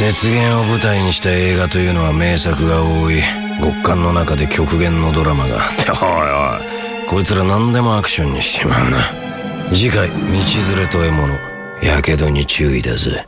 雪原を舞台にした映画というのは名作が多い極寒の中で極限のドラマが。っておいおいこいつら何でもアクションにしちまうな。次回道連れと獲物。やけどに注意だぜ。